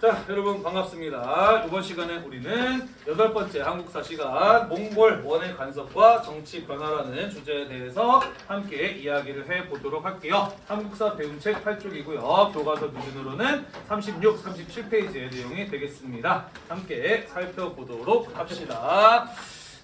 자, 여러분 반갑습니다. 이번 시간에 우리는 여덟 번째 한국사 시간 몽골 원의 간섭과 정치 변화라는 주제에 대해서 함께 이야기를 해 보도록 할게요. 한국사 배운 책 8쪽이고요. 교과서 기준으로는 36, 37페이지의 내용이 되겠습니다. 함께 살펴보도록 합시다.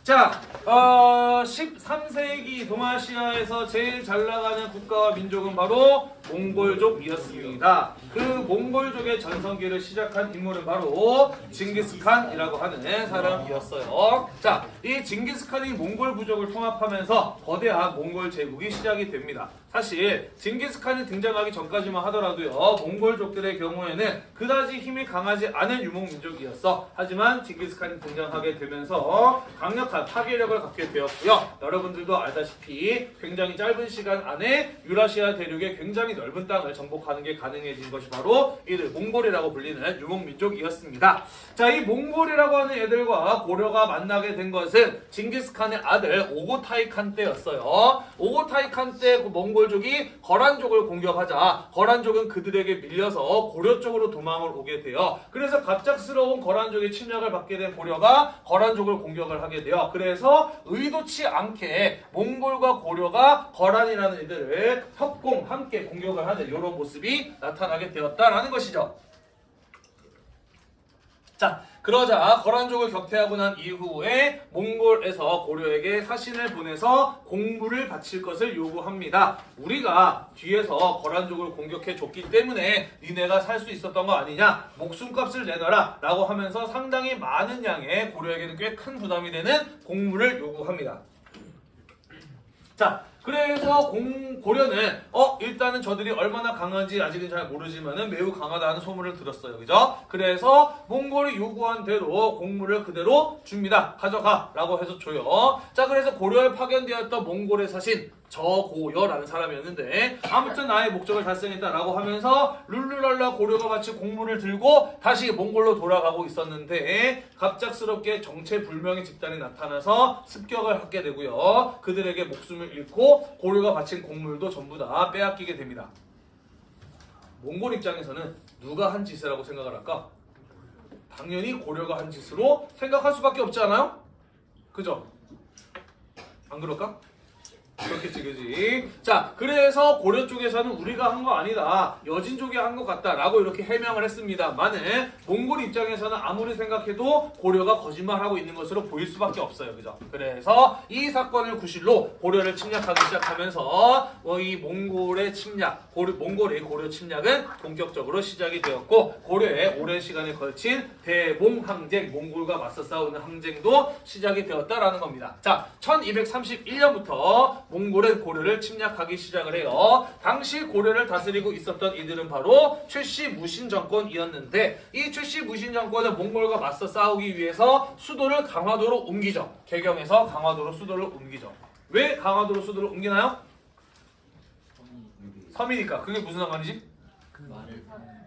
자, 어, 13세기 동아시아에서 제일 잘 나가는 국가와 민족은 바로 몽골족이었습니다. 그 몽골족의 전성기를 시작한 인물은 바로 징기스칸이라고 하는 사람이었어요. 자, 이 징기스칸이 몽골 부족을 통합하면서 거대한 몽골 제국이 시작이 됩니다. 사실 징기스칸이 등장하기 전까지만 하더라도요 몽골족들의 경우에는 그다지 힘이 강하지 않은 유목민족이었어 하지만 징기스칸이 등장하게 되면서 강력한 파괴력을 갖게 되었고요 여러분들도 알다시피 굉장히 짧은 시간 안에 유라시아 대륙의 굉장히 넓은 땅을 정복하는 게 가능해진 것이 바로 이들 몽골이라고 불리는 유목민족이었습니다 자 이 몽골이라고 하는 애들과 고려가 만나게 된 것은 징기스칸의 아들 오고타이 칸 때였어요 오고타이 칸 때 그 몽골족이 거란족을 공격하자 거란족은 그들에게 밀려서 고려 쪽으로 도망을 오게 돼요. 그래서 갑작스러운 거란족의 침략을 받게 된 고려가 거란족을 공격을 하게 돼요. 그래서 의도치 않게 몽골과 고려가 거란이라는 이들을 협공 함께 공격 을 하는 이런 모습이 나타나게 되었다라는 것이죠. 자, 그러자 거란족을 격퇴하고 난 이후에 몽골에서 고려에게 사신을 보내서 공부를 바칠 것을 요구합니다. 우리가 뒤에서 거란족을 공격해 줬기 때문에 니네가 살 수 있었던 거 아니냐? 목숨값을 내놔라 라고 하면서 상당히 많은 양의 고려에게는 꽤 큰 부담이 되는 공무를 요구합니다. 자, 그래서 공, 고려는 어 일단은 저들이 얼마나 강한지 아직은 잘 모르지만은 매우 강하다는 소문을 들었어요. 그죠? 그래서 몽골이 요구한 대로 공물을 그대로 줍니다. 가져가 라고 해서 줘요. 자, 그래서 고려에 파견되었던 몽골의 사신 저고여라는 사람이었는데 아무튼 나의 목적을 달성했다라고 하면서 룰루랄라 고려가 같이 공물을 들고 다시 몽골로 돌아가고 있었는데 갑작스럽게 정체불명의 집단이 나타나서 습격을 하게 되고요. 그들에게 목숨을 잃고 고려가 바친 공물도 전부 다 빼앗기게 됩니다. 몽골 입장에서는 누가 한 짓이라고 생각을 할까? 당연히 고려가 한 짓으로 생각할 수밖에 없지 않아요? 그죠? 안 그럴까? 그렇겠지 그지. 자 그래서 고려 쪽에서는 우리가 한 거 아니다. 여진족이 한 것 같다 라고 이렇게 해명을 했습니다만은 몽골 입장에서는 아무리 생각해도 고려가 거짓말하고 있는 것으로 보일 수밖에 없어요. 그죠? 그래서 이 사건을 구실로 고려를 침략하기 시작하면서 어, 이 몽골의 침략 고려, 몽골의 고려 침략은 본격적으로 시작이 되었고 고려의 오랜 시간에 걸친 대몽 항쟁 몽골과 맞서 싸우는 항쟁도 시작이 되었다라는 겁니다. 자 1231년부터 몽골은 고려를 침략하기 시작을 해요. 당시 고려를 다스리고 있었던 이들은 바로 최씨 무신 정권이었는데 이 최씨 무신 정권은 몽골과 맞서 싸우기 위해서 수도를 강화도로 옮기죠. 개경에서 강화도로 수도를 옮기죠. 왜 강화도로 수도를 옮기나요? 섬이니까. 그게 무슨 상관이지? 그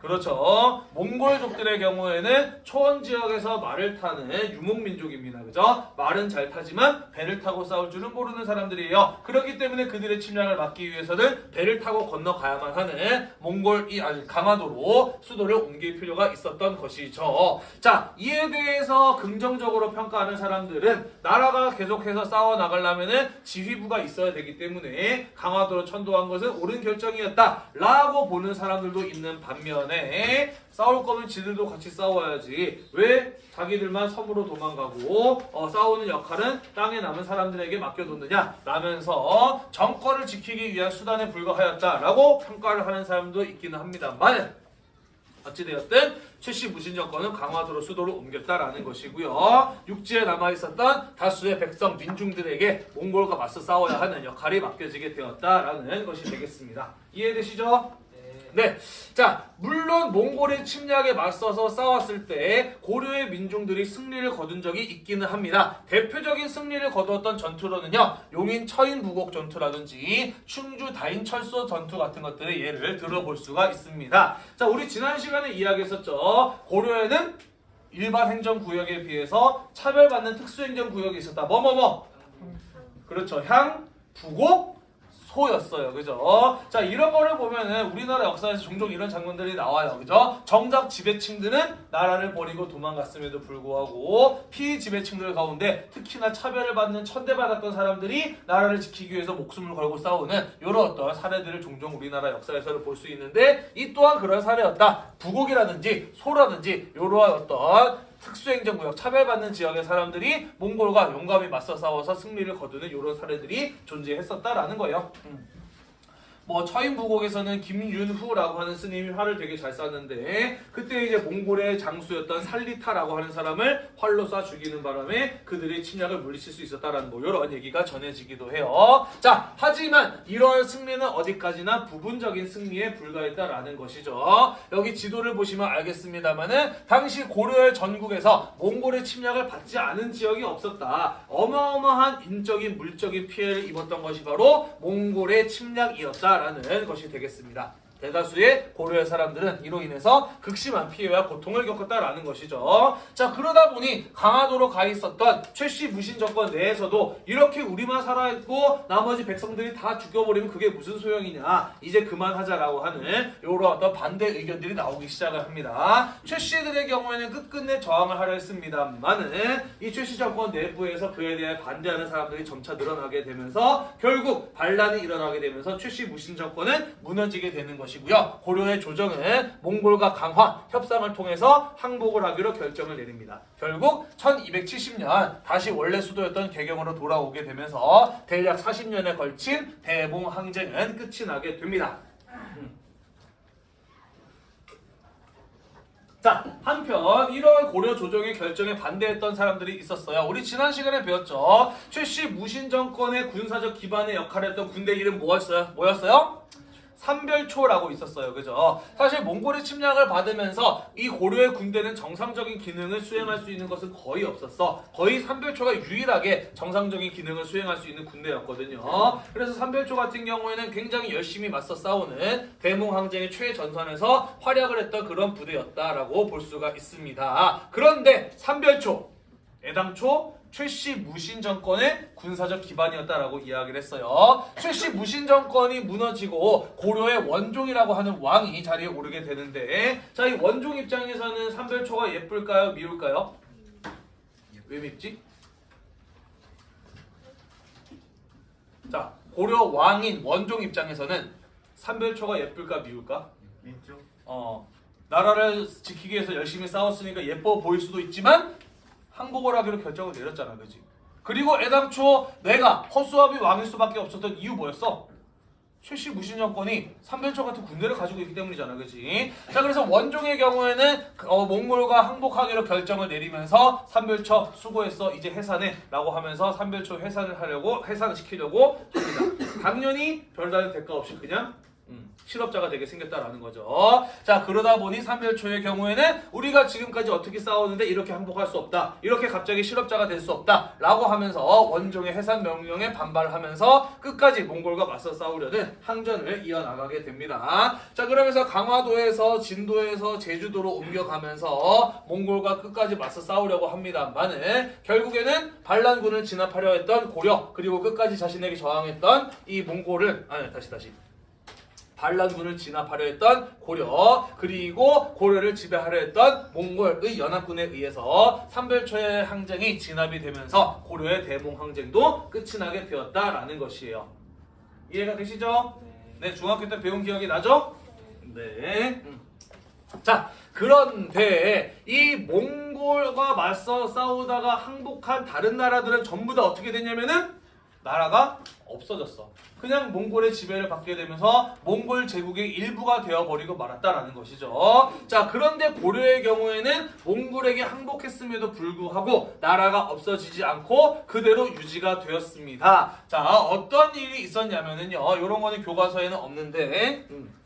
렇죠. 몽골족들의 경우에는 초원 지역에서 말을 타는 유목민족입니다. 그죠? 말은 잘 타지만 배를 타고 싸울 줄은 모르는 사람들이에요. 그렇기 때문에 그들의 침략을 막기 위해서는 배를 타고 건너가야만 하는 몽골, 이, 아니, 강화도로 수도를 옮길 필요가 있었던 것이죠. 자, 이에 대해서 긍정적으로 평가하는 사람들은 나라가 계속해서 싸워 나가려면은 지휘부가 있어야 되기 때문에 강화도로 천도한 것은 옳은 결정이었다. 라고 보는 사람들도 있는 반면 때문에 싸울 거면 지들도 같이 싸워야지 왜 자기들만 섬으로 도망가고 어, 싸우는 역할은 땅에 남은 사람들에게 맡겨뒀느냐 라면서 정권을 지키기 위한 수단에 불과하였다라고 평가를 하는 사람도 있기는 합니다만 어찌되었든 최씨 무신 정권은 강화도로 수도를 옮겼다라는 것이고요. 육지에 남아있었던 다수의 백성 민중들에게 몽골과 맞서 싸워야 하는 역할이 맡겨지게 되었다라는 것이 되겠습니다. 이해되시죠? 네. 자, 물론 몽골의 침략에 맞서서 싸웠을 때 고려의 민중들이 승리를 거둔 적이 있기는 합니다. 대표적인 승리를 거두었던 전투로는요. 용인 처인 부곡 전투라든지 충주 다인 철소 전투 같은 것들의 예를 들어볼 수가 있습니다. 자, 우리 지난 시간에 이야기했었죠. 고려에는 일반 행정구역에 비해서 차별받는 특수행정구역이 있었다. 뭐뭐뭐? 그렇죠. 향, 부곡, 소였어요. 그죠? 자, 이런 거를 보면은 우리나라 역사에서 종종 이런 장면들이 나와요. 그죠? 정작 지배층들은 나라를 버리고 도망갔음에도 불구하고 피지배층들 가운데 특히나 차별을 받는 천대받았던 사람들이 나라를 지키기 위해서 목숨을 걸고 싸우는 이런 어떤 사례들을 종종 우리나라 역사에서는 볼 수 있는데 이 또한 그런 사례였다. 부곡이라든지 소라든지 이러한 어떤 특수행정구역 차별받는 지역의 사람들이 몽골과 용감히 맞서 싸워서 승리를 거두는 이런 사례들이 존재했었다라는 거예요. 음. 뭐 처인부곡에서는 김윤후라고 하는 스님이 활을 되게 잘 쐈는데 그때 이제 몽골의 장수였던 살리타라고 하는 사람을 활로 쏴 죽이는 바람에 그들의 침략을 물리칠 수 있었다라는 뭐 이런 얘기가 전해지기도 해요. 자 하지만 이런 승리는 어디까지나 부분적인 승리에 불과했다라는 것이죠. 여기 지도를 보시면 알겠습니다만은 당시 고려의 전국에서 몽골의 침략을 받지 않은 지역이 없었다. 어마어마한 인적인 물적인 피해를 입었던 것이 바로 몽골의 침략이었다 라는 것이 되겠습니다. 대다수의 고려의 사람들은 이로 인해서 극심한 피해와 고통을 겪었다라는 것이죠. 자 그러다 보니 강화도로 가 있었던 최씨 무신 정권 내에서도 이렇게 우리만 살아있고 나머지 백성들이 다 죽여버리면 그게 무슨 소용이냐 이제 그만하자라고 하는 이런 어떤 반대 의견들이 나오기 시작을 합니다. 최씨들의 경우에는 끝끝내 저항을 하려 했습니다만은 이 최씨 정권 내부에서 그에 대해 반대하는 사람들이 점차 늘어나게 되면서 결국 반란이 일어나게 되면서 최씨 무신 정권은 무너지게 되는 것 이고요. 고려의 조정은 몽골과 강화 협상을 통해서 항복을 하기로 결정을 내립니다. 결국 1270년 다시 원래 수도였던 개경으로 돌아오게 되면서 대략 40년에 걸친 대봉 항쟁은 끝이 나게 됩니다. 자, 한편 이러한 고려 조정의 결정에 반대했던 사람들이 있었어요. 우리 지난 시간에 배웠죠. 최씨 무신 정권의 군사적 기반의 역할을 했던 군대 이름 뭐였어요? 뭐였어요? 삼별초라고 있었어요. 그죠? 사실 몽골의 침략을 받으면서 이 고려의 군대는 정상적인 기능을 수행할 수 있는 것은 거의 없었어. 거의 삼별초가 유일하게 정상적인 기능을 수행할 수 있는 군대였거든요. 그래서 삼별초 같은 경우에는 굉장히 열심히 맞서 싸우는 대몽항쟁의 최전선에서 활약을 했던 그런 부대였다라고 볼 수가 있습니다. 그런데 삼별초 애당초 최씨 무신 정권의 군사적 기반이었다라고 이야기를 했어요. 최씨 무신 정권이 무너지고 고려의 원종이라고 하는 왕이 자리에 오르게 되는데 자 이 원종 입장에서는 삼별초가 예쁠까요? 미울까요? 왜 밉지? 자 고려 왕인 원종 입장에서는 삼별초가 예쁠까 미울까? 왼쪽 어 나라를 지키기 위해서 열심히 싸웠으니까 예뻐 보일 수도 있지만 항복을 하기로 결정을 내렸잖아, 그지? 그리고 애당초 내가 허수아비 왕일 수밖에 없었던 이유 뭐였어? 최씨 무신 정권이 삼별초 같은 군대를 가지고 있기 때문이잖아, 그지? 자, 그래서 원종의 경우에는 어, 몽골과 항복하기로 결정을 내리면서 삼별초 수고했어, 이제 해산해 라고 하면서 삼별초 해산을 하려고 해산을 시키려고 합니다. 당연히 별다른 대가 없이 그냥 음, 실업자가 되게 생겼다라는 거죠. 자 그러다 보니 삼별초의 경우에는 우리가 지금까지 어떻게 싸웠는데 이렇게 항복할 수 없다. 이렇게 갑자기 실업자가 될 수 없다 라고 하면서 원종의 해산 명령에 반발하면서 끝까지 몽골과 맞서 싸우려는 항전을 이어나가게 됩니다. 자 그러면서 강화도에서 진도에서 제주도로 옮겨가면서 몽골과 끝까지 맞서 싸우려고 합니다만은 결국에는 반란군을 진압하려 했던 고려 그리고 끝까지 자신에게 저항했던 이 몽골을 아니 다시 다시 반란군을 진압하려 했던 고려 그리고 고려를 지배하려 했던 몽골의 연합군에 의해서 삼별초의 항쟁이 진압이 되면서 고려의 대몽 항쟁도 끝이 나게 되었다라는 것이에요. 이해가 되시죠? 네, 중학교 때 배운 기억이 나죠? 네. 음. 자, 그런데 이 몽골과 맞서 싸우다가 항복한 다른 나라들은 전부 다 어떻게 됐냐면은 나라가 없어졌어. 그냥 몽골의 지배를 받게 되면서 몽골 제국의 일부가 되어버리고 말았다라는 것이죠. 자, 그런데 고려의 경우에는 몽골에게 항복했음에도 불구하고 나라가 없어지지 않고 그대로 유지가 되었습니다. 자, 어떤 일이 있었냐면은요. 이런 거는 교과서에는 없는데. 음.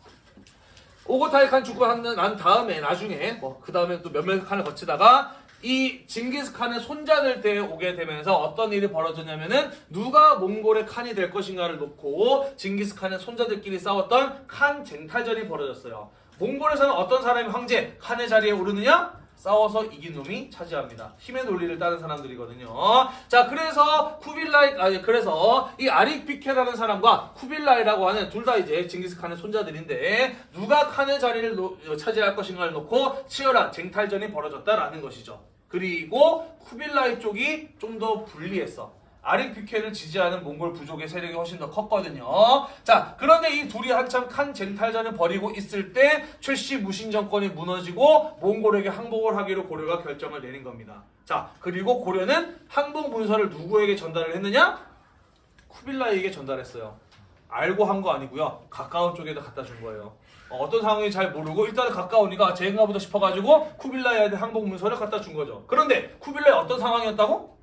오고타이칸 죽고 한, 난 다음에 나중에 뭐 그 다음에 또 몇몇 칸을 거치다가 이 징기스칸의 손자들 때에 오게 되면서 어떤 일이 벌어졌냐면은 누가 몽골의 칸이 될 것인가를 놓고 징기스칸의 손자들끼리 싸웠던 칸 쟁탈전이 벌어졌어요. 몽골에서는 어떤 사람이 황제 칸의 자리에 오르느냐? 싸워서 이긴 놈이 차지합니다. 힘의 논리를 따른 사람들이거든요. 자, 그래서 쿠빌라이 아니 그래서 이 아릭비케라는 사람과 쿠빌라이라고 하는 둘 다 이제 징기스칸의 손자들인데 누가 칸의 자리를 놓- 차지할 것인가를 놓고 치열한 쟁탈전이 벌어졌다라는 것이죠. 그리고 쿠빌라이 쪽이 좀 더 불리했어. 아릭비케를 지지하는 몽골 부족의 세력이 훨씬 더 컸거든요. 자, 그런데 이 둘이 한참 칸 쟁탈전을 벌이고 있을 때 최씨 무신 정권이 무너지고 몽골에게 항복을 하기로 고려가 결정을 내린 겁니다. 자, 그리고 고려는 항복 문서를 누구에게 전달을 했느냐? 쿠빌라이에게 전달했어요. 알고 한 거 아니고요. 가까운 쪽에다 갖다 준 거예요. 어, 떤 상황인지 잘 모르고 일단 가까우니까 제인가 보다 싶어가지고 쿠빌라이한테 항복 문서를 갖다 준 거죠. 그런데 쿠빌라이 어떤 상황이었다고?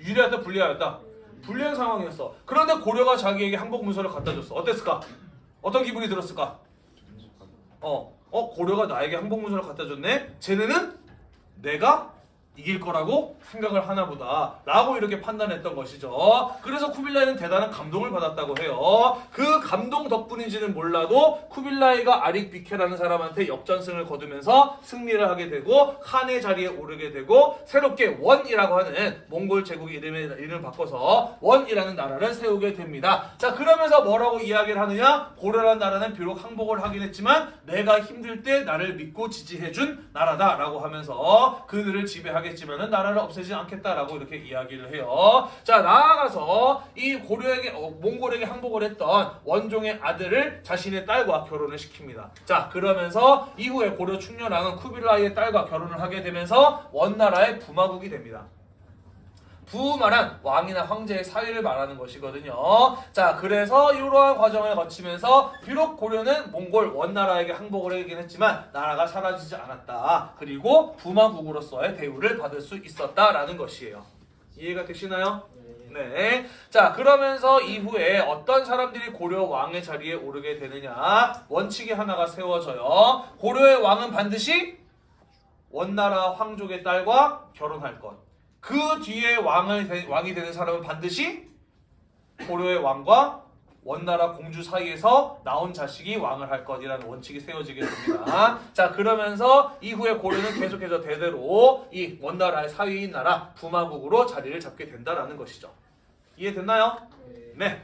유리하다 불리하였다. 불리한 상황이었어. 그런데 고려가 자기에게 항복 문서를 갖다 줬어. 어땠을까? 어떤 기분이 들었을까? 어, 어 고려가 나에게 항복 문서를 갖다 줬네. 쟤네는 내가 이길 거라고 생각을 하나 보다 라고 이렇게 판단했던 것이죠. 그래서 쿠빌라이는 대단한 감동을 받았다고 해요. 그 감동 덕분인지는 몰라도 쿠빌라이가 아릭 비케라는 사람한테 역전승을 거두면서 승리를 하게 되고 칸의 자리에 오르게 되고 새롭게 원이라고 하는 몽골 제국 이름의 이름을 바꿔서 원이라는 나라를 세우게 됩니다. 자 그러면서 뭐라고 이야기를 하느냐? 고려라는 나라는 비록 항복을 하긴 했지만 내가 힘들 때 나를 믿고 지지해준 나라다 라고 하면서 그들을 지배하 겠지만은 나라를 없애지 않겠다라고 이렇게 이야기를 해요. 자 나아가서 이 고려에게 어, 몽골에게 항복을 했던 원종의 아들을 자신의 딸과 결혼을 시킵니다. 자 그러면서 이후에 고려 충렬왕은 쿠빌라이의 딸과 결혼을 하게 되면서 원나라의 부마국이 됩니다. 부말한 왕이나 황제의 사위를 말하는 것이거든요. 자, 그래서 이러한 과정을 거치면서 비록 고려는 몽골 원나라에게 항복을 하긴 했지만 나라가 사라지지 않았다. 그리고 부마국으로서의 대우를 받을 수 있었다라는 것이에요. 이해가 되시나요? 네. 자, 그러면서 이후에 어떤 사람들이 고려 왕의 자리에 오르게 되느냐? 원칙이 하나가 세워져요. 고려의 왕은 반드시 원나라 황족의 딸과 결혼할 것. 그 뒤에 왕을 되- 왕이 되는 사람은 반드시 고려의 왕과 원나라 공주 사이에서 나온 자식이 왕을 할 것이라는 원칙이 세워지게 됩니다. 자 그러면서 이후에 고려는 계속해서 대대로 이 원나라의 사위인 나라 부마국으로 자리를 잡게 된다라는 것이죠. 이해됐나요? 네.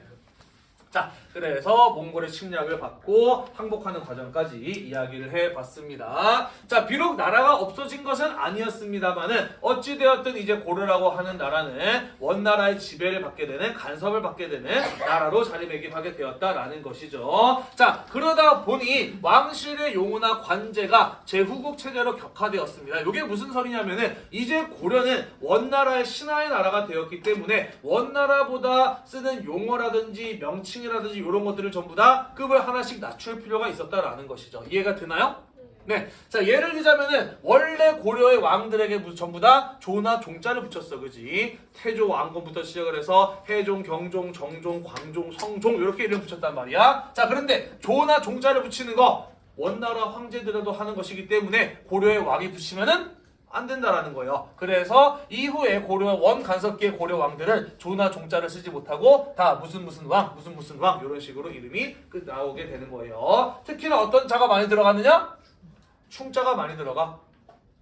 자, 그래서 몽골의 침략을 받고 항복하는 과정까지 이야기를 해봤습니다. 자, 비록 나라가 없어진 것은 아니었습니다만은 어찌되었든 이제 고려라고 하는 나라는 원나라의 지배를 받게 되는 간섭을 받게 되는 나라로 자리매김하게 되었다라는 것이죠. 자, 그러다 보니 왕실의 용우나 관제가 제후국 체제로 격화되었습니다. 이게 무슨 소리냐면은 이제 고려는 원나라의 신하의 나라가 되었기 때문에 원나라보다 쓰는 용어라든지 명칭이라든지 이런 것들을 전부 다 급을 하나씩 낮출 필요가 있었다라는 것이죠. 이해가 되나요? 네. 자, 예를 들자면은 원래 고려의 왕들에게 무- 전부 다 조나 종자를 붙였어. 그지? 태조 왕건부터 시작을 해서 해종, 경종, 정종, 광종, 성종 이렇게 이름 붙였단 말이야. 자, 그런데 조나 종자를 붙이는 거 원나라 황제들도 하는 것이기 때문에 고려의 왕이 붙이면은 안 된다라는 거예요. 그래서 이후에 고려 원 간섭기의 고려 왕들은 조나 종자를 쓰지 못하고 다 무슨 무슨 왕, 무슨 무슨 왕 이런 식으로 이름이 끝 나오게 되는 거예요. 특히나 어떤 자가 많이 들어갔느냐? 충자가 많이 들어가.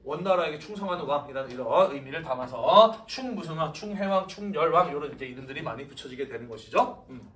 원나라에게 충성하는 왕이라는 이런 의미를 담아서 충 무슨 왕, 충해왕, 충열왕 이런 이제 이름들이 많이 붙여지게 되는 것이죠. 음.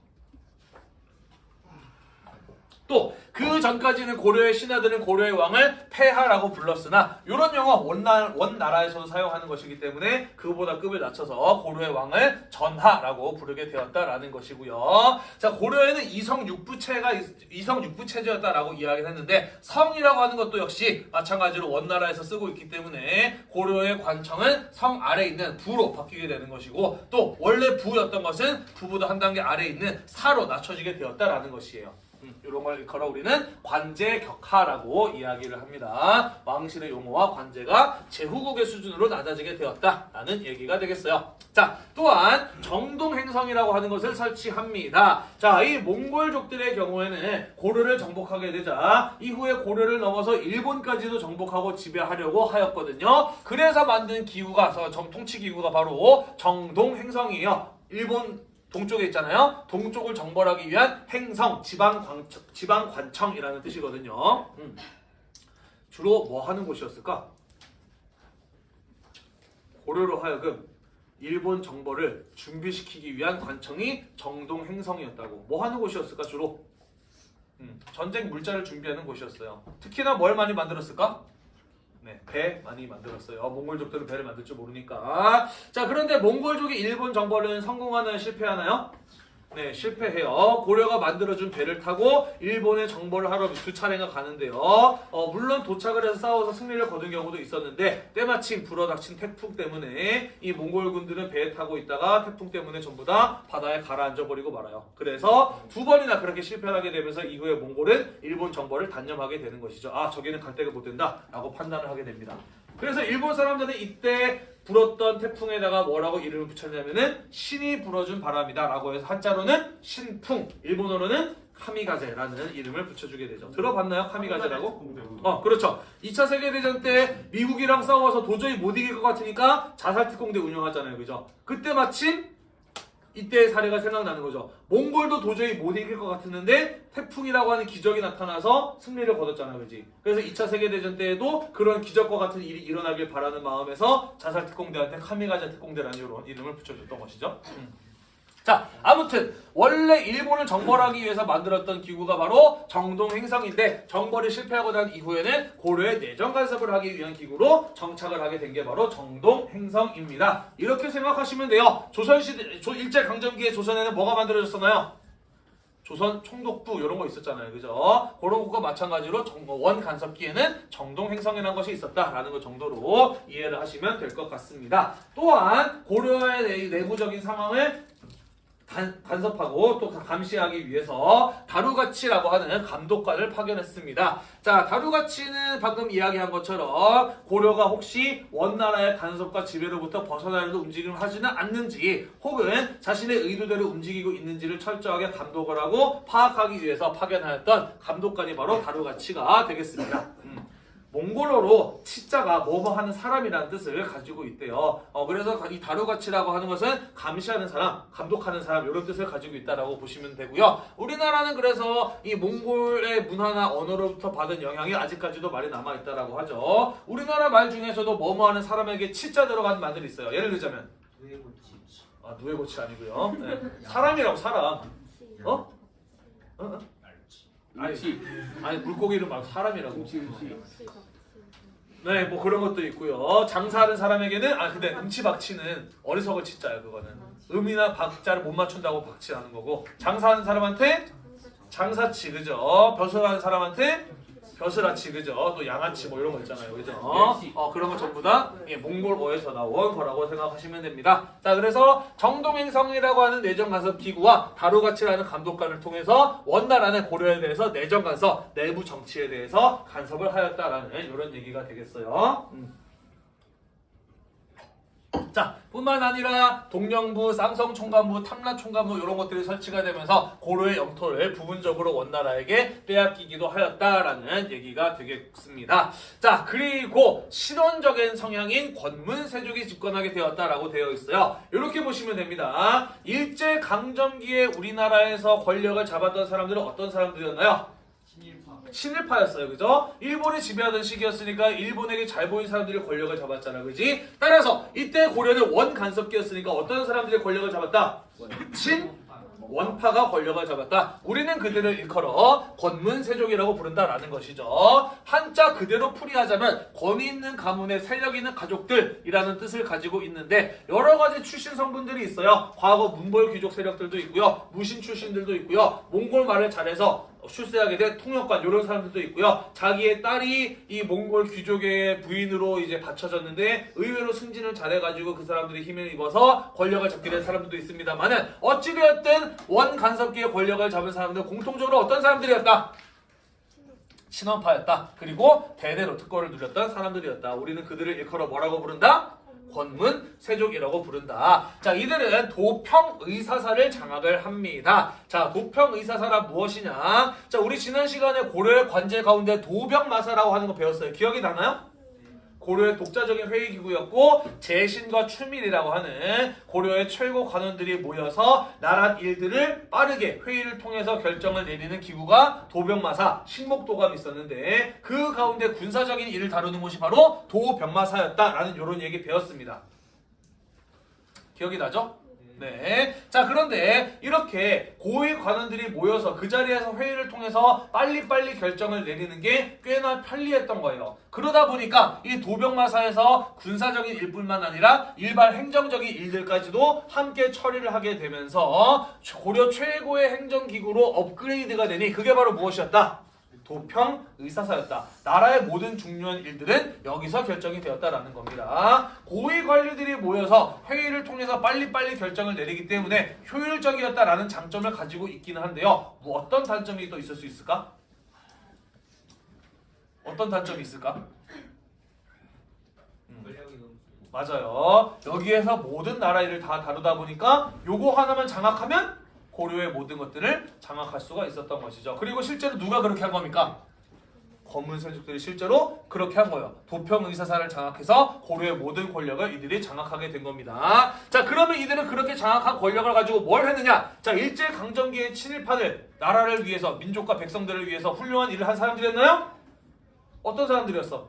또 그 전까지는 고려의 신하들은 고려의 왕을 폐하라고 불렀으나 이런 용어 원나, 원나라에서도 사용하는 것이기 때문에 그보다 급을 낮춰서 고려의 왕을 전하라고 부르게 되었다라는 것이고요. 자 고려에는 이성 육부체가 있- 이성 육부체제였다라고 이야기를 했는데 성이라고 하는 것도 역시 마찬가지로 원나라에서 쓰고 있기 때문에 고려의 관청은 성 아래 있는 부로 바뀌게 되는 것이고 또 원래 부였던 것은 부보다 한 단계 아래 있는 사로 낮춰지게 되었다라는 것이에요. 음, 이런 걸 걸어 우리는 관제 격하라고 이야기를 합니다. 왕실의 용어와 관제가 제후국의 수준으로 낮아지게 되었다라는 얘기가 되겠어요. 자, 또한 정동행성이라고 하는 것을 설치합니다. 자, 이 몽골족들의 경우에는 고려를 정복하게 되자 이후에 고려를 넘어서 일본까지도 정복하고 지배하려고 하였거든요. 그래서 만든 기구가 정 통치 기구가 바로 정동행성이에요. 일본 동쪽에 있잖아요. 동쪽을 정벌하기 위한 행성, 지방관, 지방관청이라는 뜻이거든요. 음. 주로 뭐 하는 곳이었을까? 고려로 하여금 일본 정벌을 준비시키기 위한 관청이 정동 행성이었다고. 뭐 하는 곳이었을까 주로? 음, 전쟁 물자를 준비하는 곳이었어요. 특히나 뭘 많이 만들었을까? 네, 배 많이 만들었어요. 몽골족들은 배를 만들 줄 모르니까. 자, 그런데 몽골족이 일본 정벌은 성공하나요? 실패하나요? 네, 실패해요. 고려가 만들어준 배를 타고 일본의 정벌을 하러 두 차례가 가는데요. 어, 물론 도착을 해서 싸워서 승리를 거둔 경우도 있었는데 때마침 불어닥친 태풍 때문에 이 몽골군들은 배에 타고 있다가 태풍 때문에 전부 다 바다에 가라앉아 버리고 말아요. 그래서 두 번이나 그렇게 실패하게 되면서 이후에 몽골은 일본 정벌을 단념하게 되는 것이죠. 아, 저기는 갈 데가 못 된다 라고 판단을 하게 됩니다. 그래서 일본 사람들은 이때 불었던 태풍에다가 뭐라고 이름을 붙였냐면은 신이 불어준 바람이다 라고 해서 한자로는 신풍, 일본어로는 카미가제라는 이름을 붙여주게 되죠. 들어봤나요? 카미가제라고? 어, 그렇죠. 2차 세계대전 때 미국이랑 싸워서 도저히 못 이길 것 같으니까 자살특공대 운영하잖아요. 그죠? 그때 마침 이때의 사례가 생각나는 거죠. 몽골도 도저히 못 이길 것 같았는데 태풍이라고 하는 기적이 나타나서 승리를 거뒀잖아요. 그지? 그래서 2차 세계대전 때에도 그런 기적과 같은 일이 일어나길 바라는 마음에서 자살특공대한테 카미가제 특공대라는 이런 이름을 붙여줬던 것이죠. 음. 자, 아무튼 원래 일본을 정벌하기 위해서 만들었던 기구가 바로 정동행성인데 정벌이 실패하고 난 이후에는 고려의 내정 간섭을 하기 위한 기구로 정착을 하게 된 게 바로 정동행성입니다. 이렇게 생각하시면 돼요. 조선시대 조 일제 강점기에 조선에는 뭐가 만들어졌었나요? 조선 총독부 이런 거 있었잖아요. 그죠? 그런 것과 마찬가지로 정- 원 간섭기에는 정동행성이라는 것이 있었다라는 것 정도로 이해를 하시면 될 것 같습니다. 또한 고려의 내- 내부적인 상황을 간, 간섭하고 또 감시하기 위해서 다루가치라고 하는 감독관을 파견했습니다. 자, 다루가치는 방금 이야기한 것처럼 고려가 혹시 원나라의 간섭과 지배로부터 벗어나려는 움직임을 하지는 않는지 혹은 자신의 의도대로 움직이고 있는지를 철저하게 감독을 하고 파악하기 위해서 파견하였던 감독관이 바로 다루가치가 되겠습니다. 음. 몽골어로 치자가 뭐뭐 하는 사람이라는 뜻을 가지고 있대요. 어, 그래서 이 다루가치라고 하는 것은 감시하는 사람, 감독하는 사람 이런 뜻을 가지고 있다라고 보시면 되고요. 우리나라는 그래서 이 몽골의 문화나 언어로부터 받은 영향이 아직까지도 많이 남아 있다라고 하죠. 우리나라 말 중에서도 뭐뭐 하는 사람에게 치자 들어가는 말들이 있어요. 예를 들자면 아 누에고치 아니고요. 네. 사람이라고 사람. 어? 어? 어? 아니, 아니 물고기 이름 말고 사람이라고. 네, 뭐 그런 것도 있고요. 장사하는 사람에게는 아 근데 음치박치는 어리석을 치자요 그거는. 음이나 박자를 못 맞춘다고 박치하는 거고 장사하는 사람한테 장사치 그죠? 벼슬하는 사람한테 벼슬아치 그죠? 또 양아치 뭐 이런 거 있잖아요 그죠? 어 그런 거 전부 다 예, 몽골어에서 나온 거라고 생각하시면 됩니다. 자 그래서 정동행성이라고 하는 내정 간섭 기구와 다루가치라는 감독관을 통해서 원나라는 고려에 대해서 내정 간섭, 내부 정치에 대해서 간섭을 하였다라는 이런 얘기가 되겠어요. 음. 자, 뿐만 아니라 동령부, 쌍성 총관부, 탐라 총관부 이런 것들이 설치가 되면서 고려의 영토를 부분적으로 원나라에게 빼앗기기도 하였다라는 얘기가 되겠습니다. 자, 그리고 실원적인 성향인 권문 세족이 집권하게 되었다라고 되어 있어요. 이렇게 보시면 됩니다. 일제 강점기에 우리나라에서 권력을 잡았던 사람들은 어떤 사람들이었나요? 친일파였어요. 그죠? 일본이 지배하던 시기였으니까 일본에게 잘 보인 사람들이 권력을 잡았잖아. 그지? 따라서 이때 고려는 원 간섭기였으니까 어떤 사람들이 권력을 잡았다? 친 원파가 권력을 잡았다. 우리는 그들을 일컬어 권문세족이라고 부른다라는 것이죠. 한자 그대로 풀이하자면 권위 있는 가문의 세력 있는 가족들이라는 뜻을 가지고 있는데 여러 가지 출신 성분들이 있어요. 과거 문벌 귀족 세력들도 있고요. 무신 출신들도 있고요. 몽골 말을 잘해서 출세하게 된 통역관 이런 사람들도 있고요. 자기의 딸이 이 몽골 귀족의 부인으로 이제 바쳐졌는데 의외로 승진을 잘해가지고 그 사람들이 힘을 입어서 권력을 잡게 된 사람들도 있습니다만은 어찌되었든 원 간섭기의 권력을 잡은 사람들은 공통적으로 어떤 사람들이었다? 친원파였다. 그리고 대대로 특권을 누렸던 사람들이었다. 우리는 그들을 일컬어 뭐라고 부른다? 권문 세족이라고 부른다. 자, 이들은 도평 의사사를 장악을 합니다. 자, 도평 의사사란 무엇이냐? 자, 우리 지난 시간에 고려의 관제 가운데 도병마사라고 하는 거 배웠어요. 기억이 나나요? 고려의 독자적인 회의 기구였고 재신과 추밀이라고 하는 고려의 최고 관원들이 모여서 나라 일들을 빠르게 회의를 통해서 결정을 내리는 기구가 도병마사 식목도감이 있었는데 그 가운데 군사적인 일을 다루는 곳이 바로 도병마사였다라는 이런 얘기 배웠습니다. 기억이 나죠? 네. 자, 그런데 이렇게 고위 관원들이 모여서 그 자리에서 회의를 통해서 빨리빨리 결정을 내리는 게 꽤나 편리했던 거예요. 그러다 보니까 이 도병마사에서 군사적인 일뿐만 아니라 일반 행정적인 일들까지도 함께 처리를 하게 되면서 고려 최고의 행정기구로 업그레이드가 되니 그게 바로 무엇이었다? 도평 의사사였다. 나라의 모든 중요한 일들은 여기서 결정이 되었다라는 겁니다. 고위 관리들이 모여서 회의를 통해서 빨리빨리 결정을 내리기 때문에 효율적이었다라는 장점을 가지고 있기는 한데요. 뭐 어떤 단점이 또 있을 수 있을까? 어떤 단점이 있을까? 너무 맞아요. 여기에서 모든 나라 일을 다 다루다 보니까 요거 하나만 장악하면 고려의 모든 것들을 장악할 수가 있었던 것이죠. 그리고 실제로 누가 그렇게 한 겁니까? 검은 세족들이 실제로 그렇게 한 거예요. 도평 의사사를 장악해서 고려의 모든 권력을 이들이 장악하게 된 겁니다. 자, 그러면 이들은 그렇게 장악한 권력을 가지고 뭘 했느냐? 자, 일제 강점기의 친일파들 나라를 위해서 민족과 백성들을 위해서 훌륭한 일을 한 사람들이었나요? 어떤 사람들이었어?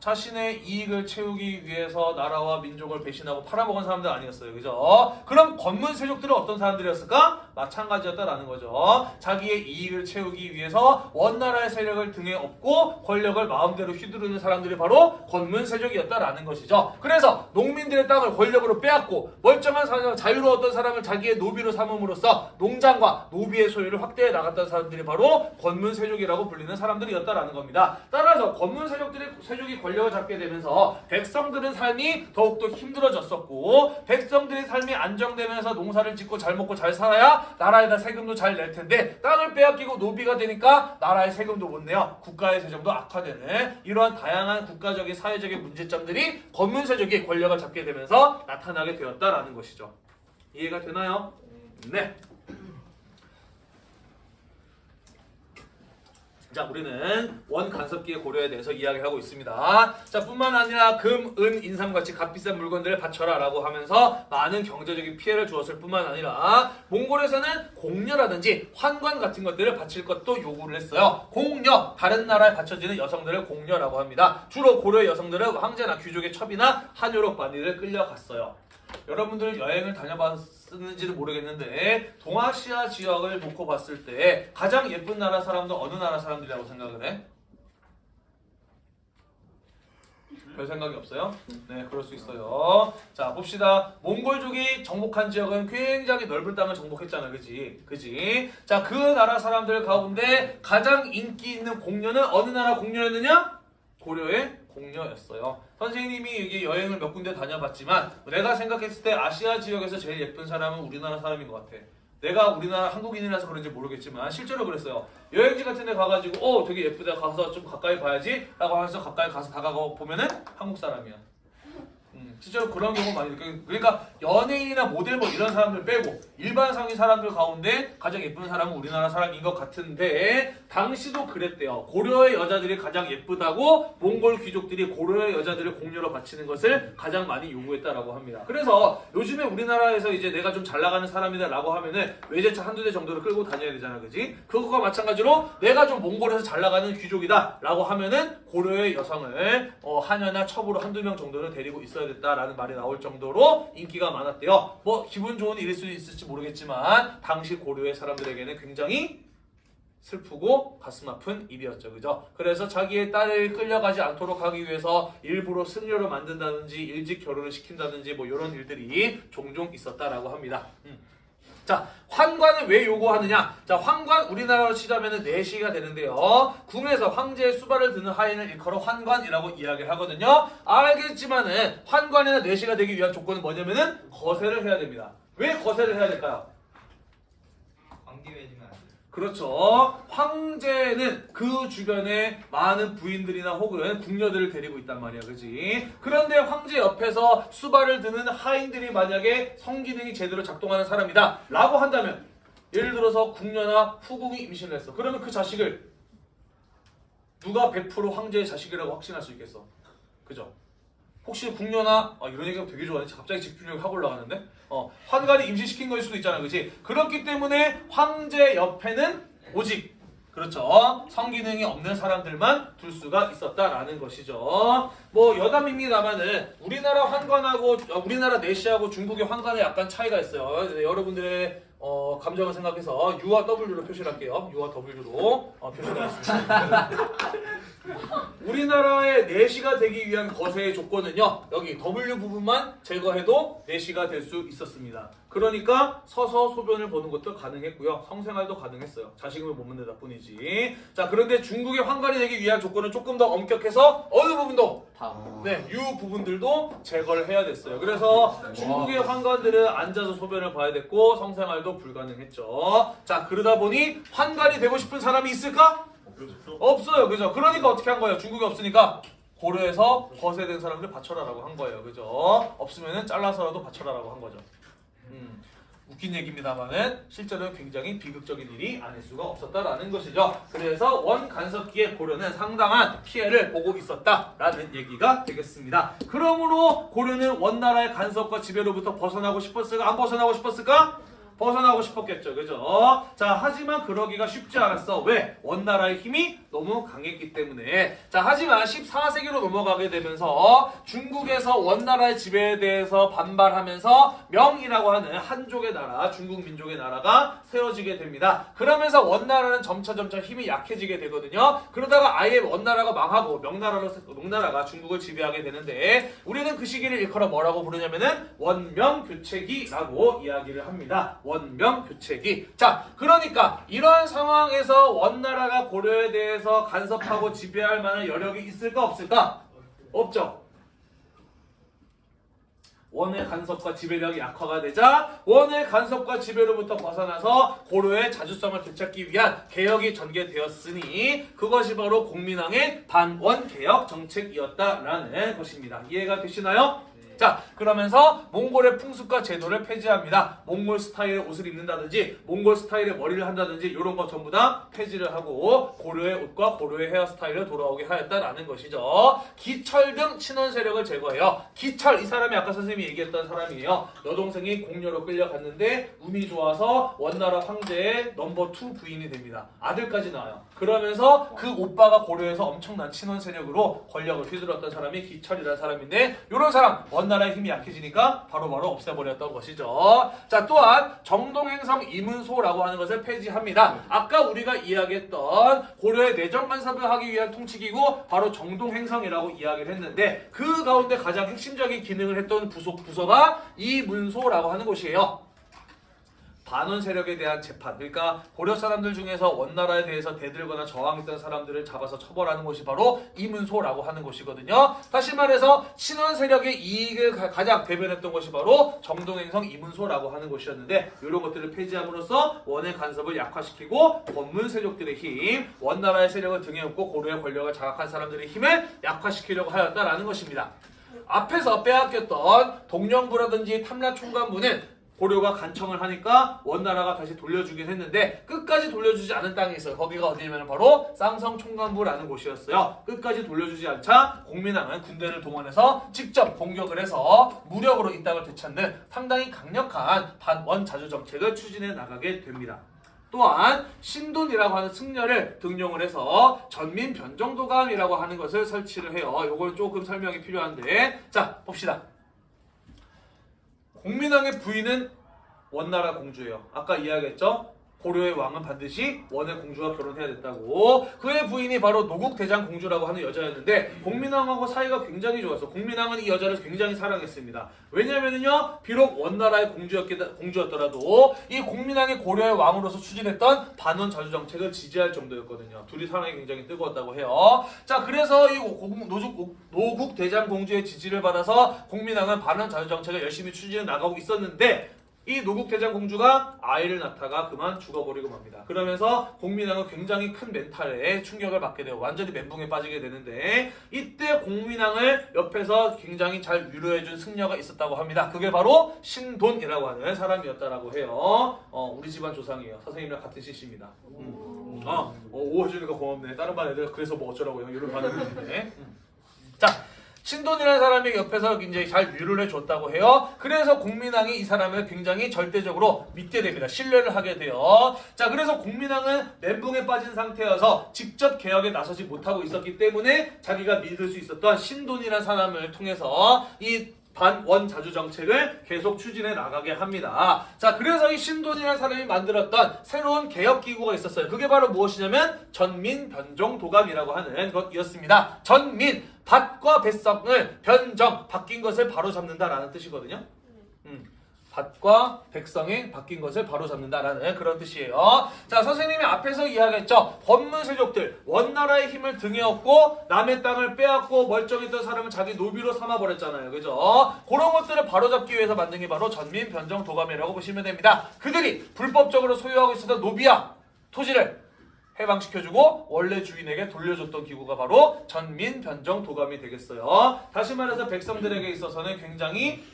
자신의 이익을 채우기 위해서 나라와 민족을 배신하고 팔아먹은 사람들 아니었어요. 그죠? 그럼 권문 세족들은 어떤 사람들이었을까? 마찬가지였다라는 거죠. 자기의 이익을 채우기 위해서 원나라의 세력을 등에 업고 권력을 마음대로 휘두르는 사람들이 바로 권문 세족이었다라는 것이죠. 그래서 농민들의 땅을 권력으로 빼앗고 멀쩡한 사람, 자유로웠던 사람을 자기의 노비로 삼음으로써 농장과 노비의 소유를 확대해 나갔던 사람들이 바로 권문 세족이라고 불리는 사람들이었다라는 겁니다. 따라서 권문 세족들이 세족이 권력을 잡게 되면서 백성들의 삶이 더욱더 힘들어졌었고 백성들의 삶이 안정되면서 농사를 짓고 잘 먹고 잘 살아야 나라에다 세금도 잘 낼 텐데 땅을 빼앗기고 노비가 되니까 나라의 세금도 못 내요. 국가의 재정도 악화되는 이러한 다양한 국가적인 사회적인 문제점들이 권문 세족이 권력을 잡게 되면서 나타나게 되었다라는 것이죠. 이해가 되나요? 네. 자, 우리는 원 간섭기의 고려에 대해서 이야기하고 있습니다. 자, 뿐만 아니라 금, 은, 인삼 같이 값비싼 물건들을 바쳐라 라고 하면서 많은 경제적인 피해를 주었을 뿐만 아니라 몽골에서는 공녀라든지 환관 같은 것들을 바칠 것도 요구를 했어요. 공녀, 다른 나라에 바쳐지는 여성들을 공녀라고 합니다. 주로 고려 여성들은 황제나 귀족의 첩이나 한유럽 반리를 끌려갔어요. 여러분들 여행을 다녀봤 는지는 모르겠는데 동아시아 지역을 놓고 봤을 때 가장 예쁜 나라 사람도 어느 나라 사람들이라고 생각을 해? 별 생각이 없어요? 네, 그럴 수 있어요. 자, 봅시다. 몽골족이 정복한 지역은 굉장히 넓은 땅을 정복했잖아, 그지? 그지? 자, 그 나라 사람들 가운데 가장 인기 있는 공녀는 어느 나라 공녀였느냐? 고려의 공녀였어요. 선생님이 여기 여행을 몇 군데 다녀봤지만 내가 생각했을 때 아시아 지역에서 제일 예쁜 사람은 우리나라 사람인 것 같아. 내가 우리나라 한국인이라서 그런지 모르겠지만 실제로 그랬어요. 여행지 같은 데 가가지고 어 되게 예쁘다 가서 좀 가까이 봐야지 라고 하면서 가까이 가서 다가가 보면은 한국 사람이야. 음, 실제로 그런 경우 많이 느껴요. 그러니까 연예인이나 모델 뭐 이런 사람들 빼고 일반 성인 사람들 가운데 가장 예쁜 사람은 우리나라 사람인 것 같은데 당시도 그랬대요. 고려의 여자들이 가장 예쁘다고 몽골 귀족들이 고려의 여자들을 공료로 바치는 것을 가장 많이 요구했다라고 합니다. 그래서 요즘에 우리나라에서 이제 내가 좀 잘 나가는 사람이다 라고 하면은 외제차 한두 대 정도를 끌고 다녀야 되잖아, 그지? 그것과 마찬가지로 내가 좀 몽골에서 잘 나가는 귀족이다 라고 하면은 고려의 여성을 어, 하녀나 첩으로 한두 명 정도는 데리고 있어야 됐다 라는 말이 나올 정도로 인기가 많았대요. 뭐 기분 좋은 일일 수도 있을지 모르겠지만 당시 고려의 사람들에게는 굉장히 슬프고 가슴 아픈 일이었죠. 그죠? 그래서 자기의 딸을 끌려가지 않도록 하기 위해서 일부러 승려로 만든다든지 일찍 결혼을 시킨다든지 뭐 이런 일들이 종종 있었다라고 합니다. 음. 자, 환관을 왜 요구하느냐? 자, 환관 우리나라로 치자면은 내시가 되는데요. 궁에서 황제의 수발을 드는 하인을 일컬어 환관이라고 이야기를 하거든요. 알겠지만은 환관이나 내시가 되기 위한 조건은 뭐냐면은 거세를 해야 됩니다. 왜 거세를 해야 될까요? 돼. 그렇죠. 황제는 그 주변에 많은 부인들이나 혹은 궁녀들을 데리고 있단 말이야. 그지? 그런데 황제 옆에서 수발을 드는 하인들이 만약에 성기능이 제대로 작동하는 사람이다. 라고 한다면 예를 들어서 궁녀나 후궁이 임신을 했어. 그러면 그 자식을 누가 100% 황제의 자식이라고 확신할 수 있겠어? 그죠? 혹시 궁녀나 아, 이런 얘기가 되게 좋아하네. 갑자기 집중력이 확 올라가는데. 어, 환관이 임신시킨 거일 수도 있잖아, 그렇지? 그렇기 때문에 황제 옆에는 오직 그렇죠. 성기능이 없는 사람들만 둘 수가 있었다라는 것이죠. 뭐 여담입니다만은 우리나라 환관하고 어, 우리나라 내시하고 중국의 환관에 약간 차이가 있어요. 네, 여러분들의 어, 감정을 생각해서 U와 W로 표시를 할게요. U와 W로 어, 표시를 하겠습니다. 우리나라의 내시가 되기 위한 거세의 조건은요. 여기 W 부분만 제거해도 내시가 될 수 있었습니다. 그러니까 서서 소변을 보는 것도 가능했고요. 성생활도 가능했어요. 자식을 못 낳는 뿐이지. 자, 그런데 중국의 환관이 되기 위한 조건은 조금 더 엄격해서 어느 부분도 다. 네, 유 부분들도 제거를 해야 됐어요. 그래서 중국의 환관들은 앉아서 소변을 봐야 됐고 성생활도 불가능했죠. 자, 그러다 보니 환관이 되고 싶은 사람이 있을까? 없어요. 그죠? 그러니까 어떻게 한 거예요? 중국이 없으니까 고려해서 거세된 사람들 바쳐라라고 한 거예요. 그죠? 없으면은 잘라서라도 바쳐라라고 한 거죠. 음, 웃긴 얘기입니다만은 실제로는 굉장히 비극적인 일이 아닐 수가 없었다라는 것이죠. 그래서 원 간섭기의 고려는 상당한 피해를 보고 있었다라는 얘기가 되겠습니다. 그러므로 고려는 원나라의 간섭과 지배로부터 벗어나고 싶었을까? 안 벗어나고 싶었을까? 벗어나고 싶었겠죠. 그죠? 자, 하지만 그러기가 쉽지 않았어. 왜? 원나라의 힘이 너무 강했기 때문에. 자, 하지만 14세기로 넘어가게 되면서 중국에서 원나라의 지배에 대해서 반발하면서 명이라고 하는 한족의 나라, 중국 민족의 나라가 세워지게 됩니다. 그러면서 원나라는 점차 점차 힘이 약해지게 되거든요. 그러다가 아예 원나라가 망하고 명나라로 명나라가 중국을 지배하게 되는데 우리는 그 시기를 일컬어 뭐라고 부르냐면은 원명교체기라고 이야기를 합니다. 원명 교체기. 자, 그러니까 이러한 상황에서 원나라가 고려에 대해서 간섭하고 지배할 만한 여력이 있을까 없을까? 없죠. 원의 간섭과 지배력이 약화가 되자 원의 간섭과 지배로부터 벗어나서 고려의 자주성을 되찾기 위한 개혁이 전개되었으니 그것이 바로 공민왕의 반원 개혁 정책이었다라는 것입니다. 이해가 되시나요? 자 그러면서 몽골의 풍습과 제도를 폐지합니다. 몽골 스타일의 옷을 입는다든지 몽골 스타일의 머리를 한다든지 이런 거 전부 다 폐지를 하고 고려의 옷과 고려의 헤어스타일을 돌아오게 하였다라는 것이죠. 기철 등 친원 세력을 제거해요. 기철 이 사람이 아까 선생님이 얘기했던 사람이에요. 여동생이 공녀로 끌려갔는데 운이 좋아서 원나라 황제의 number two 부인이 됩니다. 아들까지 나와요. 그러면서 그 오빠가 고려에서 엄청난 친원 세력으로 권력을 휘둘렀던 사람이 기철이라는 사람인데 이런 사람 원나라의 힘이 약해지니까 바로 바로 없애버렸던 것이죠. 자 또한 정동행성 이문소라고 하는 것을 폐지합니다. 아까 우리가 이야기했던 고려의 내정 간섭을 하기 위한 통치기구 바로 정동행성이라고 이야기를 했는데 그 가운데 가장 핵심적인 기능을 했던 부속 부서가 이문소라고 하는 곳이에요. 반원 세력에 대한 재판, 그러니까 고려 사람들 중에서 원나라에 대해서 대들거나 저항했던 사람들을 잡아서 처벌하는 곳이 바로 이문소라고 하는 곳이거든요. 다시 말해서 친원 세력의 이익을 가- 가장 대변했던 것이 바로 정동행성 이문소라고 하는 곳이었는데 이런 것들을 폐지함으로써 원의 간섭을 약화시키고 원문 세력들의 힘, 원나라의 세력을 등에 업고 고려의 권력을 장악한 사람들의 힘을 약화시키려고 하였다라는 것입니다. 앞에서 빼앗겼던 동령부라든지 탐라총관부는 고려가 간청을 하니까 원나라가 다시 돌려주긴 했는데 끝까지 돌려주지 않은 땅이 있어요. 거기가 어디냐면 바로 쌍성 총관부라는 곳이었어요. 끝까지 돌려주지 않자 공민왕은 군대를 동원해서 직접 공격을 해서 무력으로 이 땅을 되찾는 상당히 강력한 반원 자주 정책을 추진해 나가게 됩니다. 또한 신돈이라고 하는 승려를 등용을 해서 전민 변정도감이라고 하는 것을 설치를 해요. 요걸 조금 설명이 필요한데 자 봅시다. 공민왕의 부인은 원나라 공주예요. 아까 이야기했죠? 고려의 왕은 반드시 원의 공주와 결혼해야 됐다고. 그의 부인이 바로 노국 대장 공주라고 하는 여자였는데 공민왕하고 사이가 굉장히 좋았어. 공민왕은 이 여자를 굉장히 사랑했습니다. 왜냐면은요, 비록 원나라의 공주였더라도 이 공민왕이 고려의 왕으로서 추진했던 반원 자주 정책을 지지할 정도였거든요. 둘이 사랑이 굉장히 뜨거웠다고 해요. 자, 그래서 이 공- 노죽, 노국 대장 공주의 지지를 받아서 공민왕은 반원 자주 정책을 열심히 추진해 나가고 있었는데 이 노국 대장 공주가 아이를 낳다가 그만 죽어버리고 맙니다. 그러면서 공민왕은 굉장히 큰 멘탈에 충격을 받게 되고 완전히 멘붕에 빠지게 되는데 이때 공민왕을 옆에서 굉장히 잘 위로해준 승려가 있었다고 합니다. 그게 바로 신돈이라고 하는 사람이었다라고 해요. 어, 우리 집안 조상이에요. 선생님이랑 같은 CC입니다. 음. 어, 어, 오 해주니까 고맙네. 다른 반 애들 그래서 뭐 어쩌라고요. 이런 반응을 했는데. 음. 자. 신돈이라는 사람이 옆에서 이제 잘 위로를 해줬다고 해요. 그래서 공민왕이 이 사람을 굉장히 절대적으로 믿게 됩니다. 신뢰를 하게 돼요. 자, 그래서 공민왕은 멘붕에 빠진 상태여서 직접 개혁에 나서지 못하고 있었기 때문에 자기가 믿을 수 있었던 신돈이라는 사람을 통해서 이 반원 자주 정책을 계속 추진해 나가게 합니다. 자, 그래서 이 신돈이라는 사람이 만들었던 새로운 개혁 기구가 있었어요. 그게 바로 무엇이냐면 전민 변종 도감이라고 하는 것이었습니다. 전민 밭과 백성을 변정 바뀐 것을 바로 잡는다라는 뜻이거든요. 음. 밭과 백성이 바뀐 것을 바로잡는다라는 그런 뜻이에요. 자, 선생님이 앞에서 이야기했죠. 권문세족들 원나라의 힘을 등에 업고 남의 땅을 빼앗고 멀쩡했던 사람을 자기 노비로 삼아버렸잖아요. 그죠? 그런 것들을 바로잡기 위해서 만든 게 바로 전민 변정 도감이라고 보시면 됩니다. 그들이 불법적으로 소유하고 있었던 노비야 토지를 해방시켜주고 원래 주인에게 돌려줬던 기구가 바로 전민 변정 도감이 되겠어요. 다시 말해서 백성들에게 있어서는 굉장히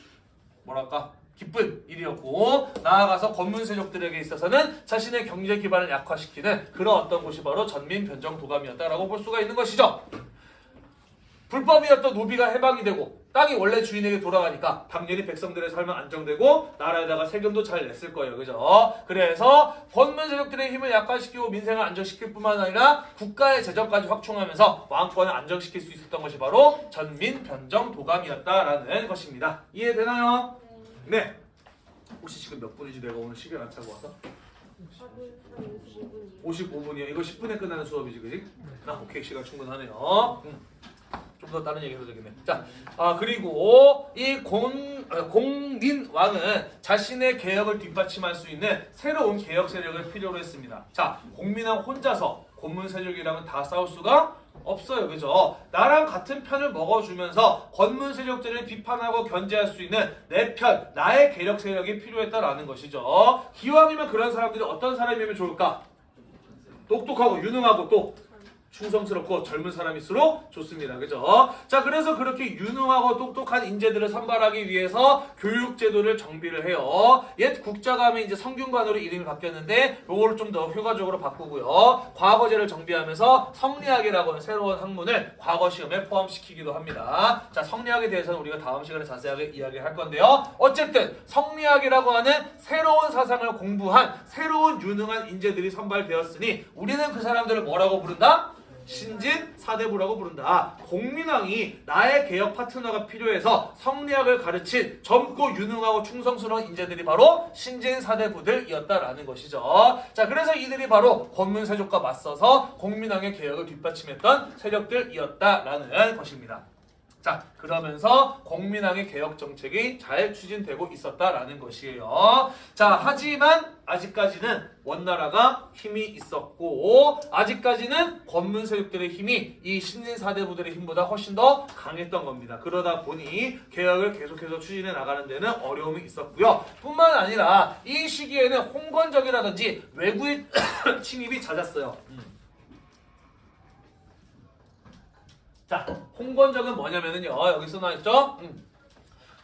뭐랄까 기쁜 일이었고 나아가서 권문 세족들에게 있어서는 자신의 경제 기반을 약화시키는 그런 어떤 곳이 바로 전민 변정 도감이었다라고 볼 수가 있는 것이죠. 불법이었던 노비가 해방이 되고 땅이 원래 주인에게 돌아가니까 당연히 백성들의 삶은 안정되고 나라에다가 세금도 잘 냈을 거예요. 그죠? 그래서 권문 세력들의 힘을 약화시키고 민생을 안정시킬 뿐만 아니라 국가의 재정까지 확충하면서 왕권을 안정시킬 수 있었던 것이 바로 전민 변정 도감이었다라는 것입니다. 이해되나요? 네. 혹시 지금 몇 분이지 내가 오늘 시계를 안 차고 와서? 55분이요. 이거 10분에 끝나는 수업이지, 그지? 나 오케이 시간 충분하네요. 음. 좀더 다른 얘기 해도 되겠네. 자, 아 그리고 이 공, 아, 공민 왕은 자신의 개혁을 뒷받침할 수 있는 새로운 개혁 세력을 필요로 했습니다. 자, 공민왕 혼자서 고문 세력이랑은 다 싸울 수가 없어요. 그죠? 나랑 같은 편을 먹어주면서 권문 세력들을 비판하고 견제할 수 있는 내 편, 나의 개혁 세력이 필요했다라는 것이죠. 기왕이면 그런 사람들이 어떤 사람이면 좋을까? 똑똑하고 유능하고 또 충성스럽고 젊은 사람일수록 좋습니다. 그죠? 자, 그래서 그렇게 유능하고 똑똑한 인재들을 선발하기 위해서 교육제도를 정비를 해요. 옛 국자감이 이제 성균관으로 이름이 바뀌었는데 요거를 좀 더 효과적으로 바꾸고요. 과거제를 정비하면서 성리학이라고 하는 새로운 학문을 과거 시험에 포함시키기도 합니다. 자, 성리학에 대해서는 우리가 다음 시간에 자세하게 이야기할 건데요. 어쨌든 성리학이라고 하는 새로운 사상을 공부한 새로운 유능한 인재들이 선발되었으니 우리는 그 사람들을 뭐라고 부른다? 신진 사대부라고 부른다. 공민왕이 나의 개혁 파트너가 필요해서 성리학을 가르친 젊고 유능하고 충성스러운 인재들이 바로 신진 사대부들이었다라는 것이죠. 자, 그래서 이들이 바로 권문세족과 맞서서 공민왕의 개혁을 뒷받침했던 세력들이었다라는 것입니다. 자, 그러면서 공민왕의 개혁 정책이 잘 추진되고 있었다라는 것이에요. 자, 하지만 아직까지는 원나라가 힘이 있었고 아직까지는 권문 세력들의 힘이 이 신진 사대부들의 힘보다 훨씬 더 강했던 겁니다. 그러다 보니 개혁을 계속해서 추진해 나가는 데는 어려움이 있었고요. 뿐만 아니라 이 시기에는 홍건적이라든지 외부의 침입이 잦았어요. 자, 홍건적은 뭐냐면은요. 여기 써놔있죠? 음.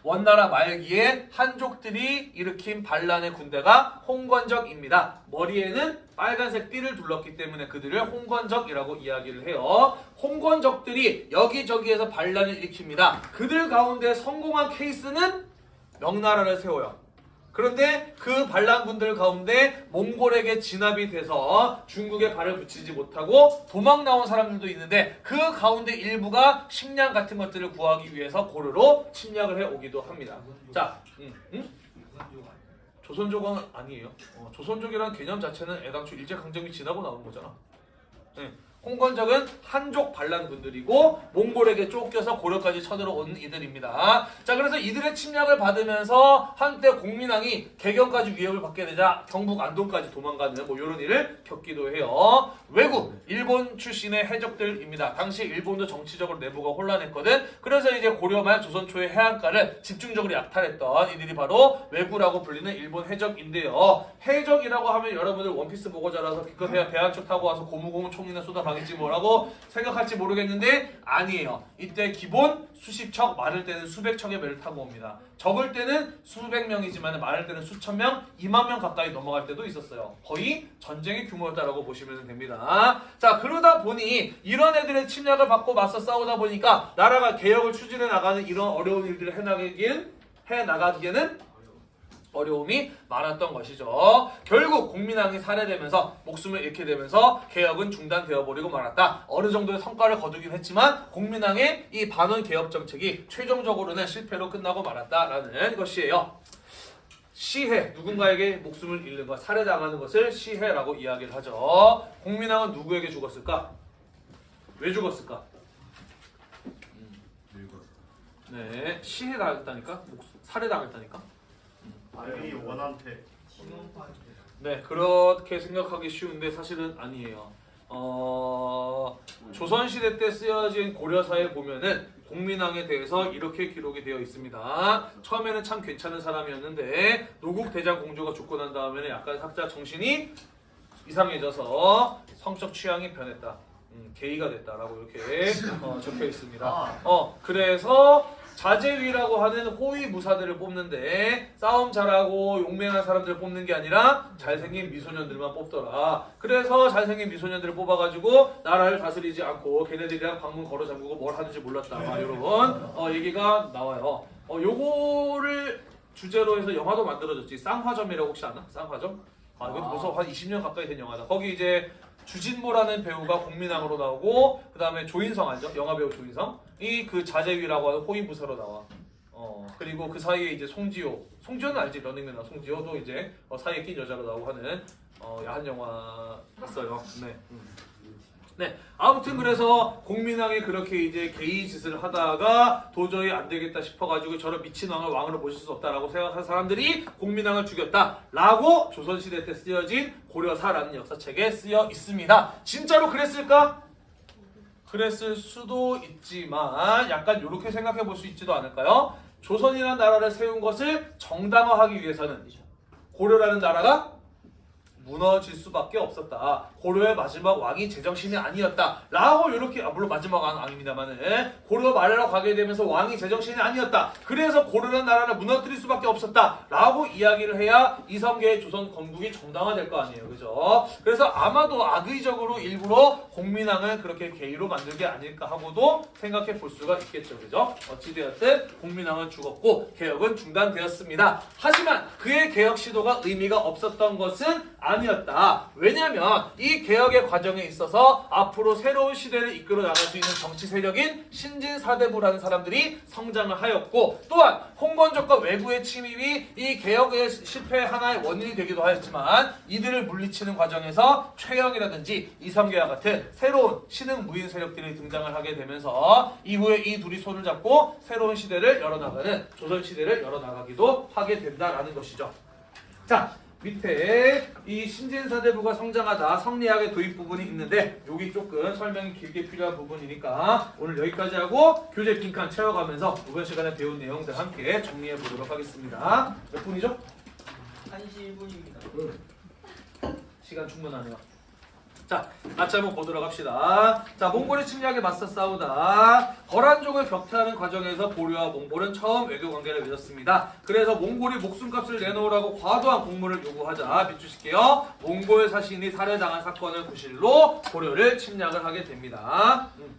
원나라 말기에 한족들이 일으킨 반란의 군대가 홍건적입니다. 머리에는 빨간색 띠를 둘렀기 때문에 그들을 홍건적이라고 이야기를 해요. 홍건적들이 여기저기에서 반란을 일으킵니다. 그들 가운데 성공한 케이스는 명나라를 세워요. 그런데 그 반란군들 가운데 몽골에게 진압이 돼서 중국에 발을 붙이지 못하고 도망 나온 사람들도 있는데 그 가운데 일부가 식량 같은 것들을 구하기 위해서 고르로 침략을 해 오기도 합니다. 자, 음, 음? 조선족은 아니에요. 어, 조선족이라는 개념 자체는 애당초 일제강점기 지나고 나온 거잖아. 네. 홍건적은 한족 반란군들이고 몽골에게 쫓겨서 고려까지 쳐들어온 이들입니다. 자 그래서 이들의 침략을 받으면서 한때 공민왕이 개경까지 위협을 받게 되자 경북 안동까지 도망가는 뭐 이런 일을 겪기도 해요. 외국 일본 출신의 해적들입니다. 당시 일본도 정치적으로 내부가 혼란했거든. 그래서 이제 고려 말 조선 초의 해안가를 집중적으로 약탈했던 이들이 바로 외구라고 불리는 일본 해적인데요. 해적이라고 하면 여러분들 원피스 보고 자라서 기껏 해야 배한척 타고 와서 고무고무 총이나 쏟아 강 일지 뭐라고 생각할지 모르겠는데 아니에요. 이때 기본 수십 척, 많을 때는 수백 척의 배를 타고 옵니다. 적을 때는 수백 명이지만 많을 때는 수천 명, 2만 명 가까이 넘어갈 때도 있었어요. 거의 전쟁의 규모였다라고 보시면 됩니다. 자 그러다 보니 이런 애들의 침략을 받고 맞서 싸우다 보니까 나라가 개혁을 추진해 나가는 이런 어려운 일들을 해나가기엔 해 나가기에는 어려움이 많았던 것이죠. 결국 국민항이 살해되면서 목숨을 잃게 되면서 개혁은 중단되어 버리고 말았다. 어느 정도의 성과를 거두긴 했지만 국민항의 이 반원 개혁 정책이 최종적으로는 실패로 끝나고 말았다라는 것이에요. 시해 누군가에게 목숨을 잃는 것 살해당하는 것을 시해라고 이야기를 하죠. 국민항은 누구에게 죽었을까? 왜 죽었을까? 네, 시해 당했다니까? 목숨, 살해 당했다니까? 아니 원한테 네, 그렇게 생각하기 쉬운데 사실은 아니에요. 어, 조선시대 때 쓰여진 고려사에 보면은 공민왕에 대해서 이렇게 기록이 되어 있습니다. 처음에는 참 괜찮은 사람이었는데 노국 대장 공주가 죽고 난 다음에는 약간 살짝 정신이 이상해져서 성적 취향이 변했다. 음, 게이가 됐다라고 이렇게 어, 적혀 있습니다. 어, 그래서 자제위라고 하는 호위 무사들을 뽑는데 싸움 잘하고 용맹한 사람들을 뽑는 게 아니라 잘생긴 미소년들만 뽑더라. 그래서 잘생긴 미소년들을 뽑아가지고 나라를 다스리지 않고 걔네들이랑 방문 걸어 잠그고 뭘 하는지 몰랐다. 막 이런 어, 얘기가 나와요. 어, 요거를 주제로 해서 영화도 만들어졌지. 쌍화점이라고 혹시 아나? 쌍화점? 아, 이것도 벌써 한 20년 가까이 된 영화다. 거기 이제 주진모라는 배우가 국민왕으로 나오고 그 다음에 조인성 알죠? 영화 배우 조인성 이 그 자제위라고 하는 호위부사로 나와. 어 그리고 그 사이에 이제 송지효, 송지효는 알지? 런닝맨 나 송지효도 이제 어, 사이에 낀 여자로 나오고 하는 어, 야한 영화였어요. 네. 음. 네, 아무튼 그래서 공민왕이 그렇게 이제 개의 짓을 하다가 도저히 안 되겠다 싶어가지고 저런 미친 왕을 왕으로 모실 수 없다라고 생각한 사람들이 공민왕을 죽였다라고 조선시대 때 쓰여진 고려사라는 역사책에 쓰여 있습니다. 진짜로 그랬을까? 그랬을 수도 있지만 약간 이렇게 생각해 볼 수 있지도 않을까요? 조선이라는 나라를 세운 것을 정당화하기 위해서는 고려라는 나라가 무너질 수밖에 없었다. 고려의 마지막 왕이 제정신이 아니었다. 라고 이렇게 아, 물론 마지막 왕 아닙니다만은 고려 말로 가게 되면서 왕이 제정신이 아니었다. 그래서 고려라는 나라를 무너뜨릴 수밖에 없었다. 라고 이야기를 해야 이성계의 조선 건국이 정당화될 거 아니에요. 그죠? 그래서 아마도 악의적으로 일부러 공민왕을 그렇게 개의로 만든 게 아닐까 하고도 생각해 볼 수가 있겠죠. 그죠? 어찌되었든 공민왕은 죽었고 개혁은 중단되었습니다. 하지만 그의 개혁 시도가 의미가 없었던 것은 아니었다. 왜냐하면 이 개혁의 과정에 있어서 앞으로 새로운 시대를 이끌어 나갈 수 있는 정치 세력인 신진 사대부라는 사람들이 성장을 하였고 또한 홍건적과 외부의 침입이 이 개혁의 실패 하나의 원인이 되기도 하였지만 이들을 물리치는 과정에서 최영이라든지 이성계와 같은 새로운 신흥 무인 세력들이 등장을 하게 되면서 이후에 이 둘이 손을 잡고 새로운 시대를 열어나가는 조선 시대를 열어나가기도 하게 된다라는 것이죠. 자 밑에 이 신진사대부가 성장하다 성리학의 도입 부분이 있는데 여기 조금 설명이 길게 필요한 부분이니까 오늘 여기까지 하고 교재 빈칸 채워가면서 이번 시간에 배운 내용들 함께 정리해 보도록 하겠습니다. 몇 분이죠? 1시 1분입니다. 시간 충분하네요. 자, 같이 한번 보도록 합시다. 자, 몽골의 침략에 맞서 싸우다 거란족을 격퇴하는 과정에서 고려와 몽골은 처음 외교 관계를 맺었습니다. 그래서 몽골이 목숨값을 내놓으라고 과도한 공물을 요구하자 밑주실게요. 몽골 사신이 살해당한 사건을 구실로 고려를 침략을 하게 됩니다. 음.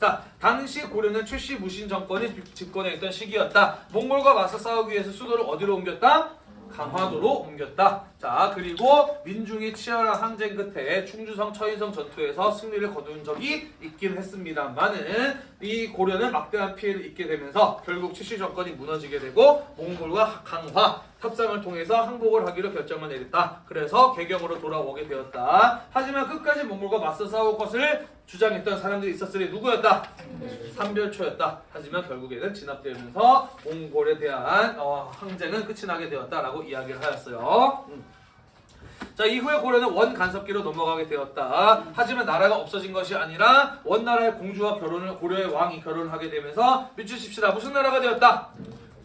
자, 당시 고려는 최씨 무신 정권이 집권해 있던 시기였다. 몽골과 맞서 싸우기 위해서 수도를 어디로 옮겼다? 강화도로 옮겼다. 자, 그리고 민중이 치열한 항쟁 끝에 충주성 처인성 전투에서 승리를 거둔 적이 있긴 했습니다만은 이 고려는 막대한 피해를 입게 되면서 결국 칠시 정권이 무너지게 되고 몽골과 강화 협상을 통해서 항복을 하기로 결정을 내렸다. 그래서 개경으로 돌아오게 되었다. 하지만 끝까지 몽골과 맞서 싸울 것을 주장했던 사람들이 있었으니 누구였다? 삼별초였다. 하지만 결국에는 진압되면서 몽골에 대한 어, 항쟁은 끝이 나게 되었다라고 이야기를 하였어요. 음. 자 이후에 고려는 원 간섭기로 넘어가게 되었다. 하지만 나라가 없어진 것이 아니라 원 나라의 공주와 결혼을 고려의 왕이 결혼을 하게 되면서 미치십시다. 무슨 나라가 되었다?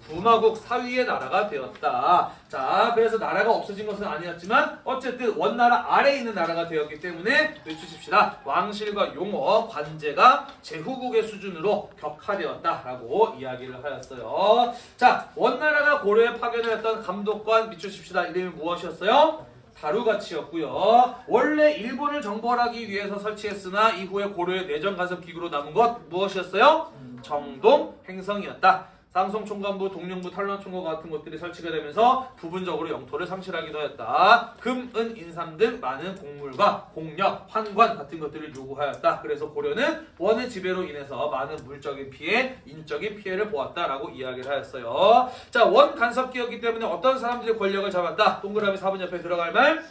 부마국 사위의 나라가 되었다. 자, 그래서 나라가 없어진 것은 아니었지만 어쨌든 원나라 아래에 있는 나라가 되었기 때문에 외치십시다. 왕실과 용어, 관제가 제후국의 수준으로 격화되었다라고 이야기를 하였어요. 자, 원나라가 고려에 파견하였던 감독관 미추십시다. 이름이 무엇이었어요? 다루가치였고요. 원래 일본을 정벌하기 위해서 설치했으나 이후에 고려의 내정 간섭 기구로 남은 것 무엇이었어요? 정동 행성이었다. 쌍송 총관부, 동령부, 탈론 총관 같은 것들이 설치가 되면서 부분적으로 영토를 상실하기도 했다. 금, 은, 인삼 등 많은 곡물과 공력, 환관 같은 것들을 요구하였다. 그래서 고려는 원의 지배로 인해서 많은 물적인 피해, 인적인 피해를 보았다라고 이야기를 하였어요. 자, 원 간섭기였기 때문에 어떤 사람들이 권력을 잡았다. 동그라미 4번 옆에 들어갈 말.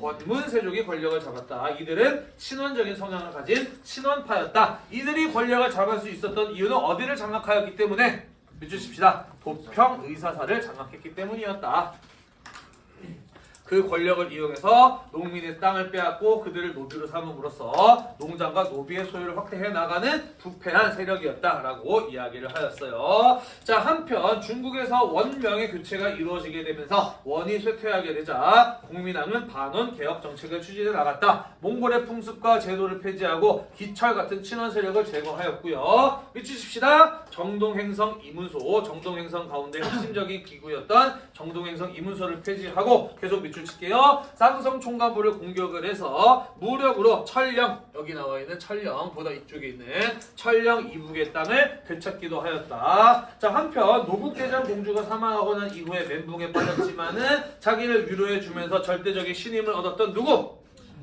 권문 세족이 권력을 잡았다. 이들은 친원적인 성향을 가진 친원파였다. 이들이 권력을 잡을 수 있었던 이유는 어디를 장악하였기 때문에 믿으십시다. 도평 의사사를 장악했기 때문이었다. 그 권력을 이용해서 농민의 땅을 빼앗고 그들을 노비로 삼음으로써 농장과 노비의 소유를 확대해 나가는 부패한 세력이었다라고 이야기를 하였어요. 자 한편 중국에서 원명의 교체가 이루어지게 되면서 원이 쇠퇴하게 되자 국민당은 반원 개혁 정책을 추진해 나갔다. 몽골의 풍습과 제도를 폐지하고 기철 같은 친원 세력을 제거하였고요. 미치십시다. 정동행성 이문소, 정동행성 가운데 핵심적인 기구였던 정동행성 이문소를 폐지하고 계속 밑줄 칠게요. 쌍성 총관부를 공격을 해서 무력으로 철령 여기 나와 있는 철령보다 이쪽에 있는 철령 이북의 땅을 되찾기도 하였다. 자 한편 노국대장 공주가 사망하고 난 이후에 멘붕에 빠졌지만은 자기를 위로해 주면서 절대적인 신임을 얻었던 누구?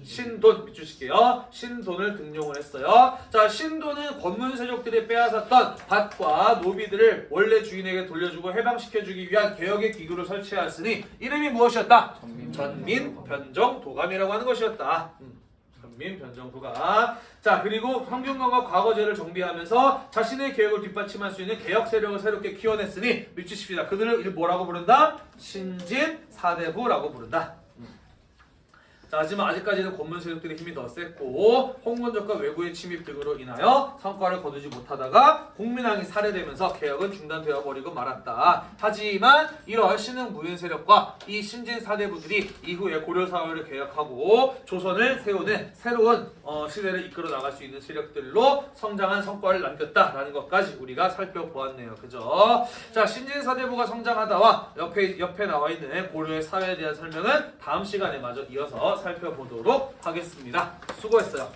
신돈 밑주실게요. 신돈을 등용을 했어요. 자, 신돈은 권문세족들이 빼앗았던 밭과 노비들을 원래 주인에게 돌려주고 해방시켜주기 위한 개혁의 기구를 설치하였으니 이름이 무엇이었다? 전민 변정 도감이라고 하는 것이었다. 음, 전민 변정 도감. 자, 그리고 환경관과 과거제를 정비하면서 자신의 개혁을 뒷받침할 수 있는 개혁 세력을 새롭게 키워냈으니 밑주십시다. 그들을 뭐라고 부른다? 신진 사대부라고 부른다. 자, 하지만 아직까지는 권문 세력들의 힘이 더 셌고 홍건적과 외구의 침입 등으로 인하여 성과를 거두지 못하다가 국민왕이 살해되면서 개혁은 중단되어 버리고 말았다. 하지만 이런 신흥 무인 세력과 이 신진 사대부들이 이후에 고려 사회를 개혁하고 조선을 세우는 새로운 어, 시대를 이끌어 나갈 수 있는 세력들로 성장한 성과를 남겼다라는 것까지 우리가 살펴보았네요. 그죠? 자, 신진 사대부가 성장하다와 옆에 옆에 나와 있는 고려의 사회에 대한 설명은 다음 시간에 마저 이어서 살펴보도록 하겠습니다. 수고했어요.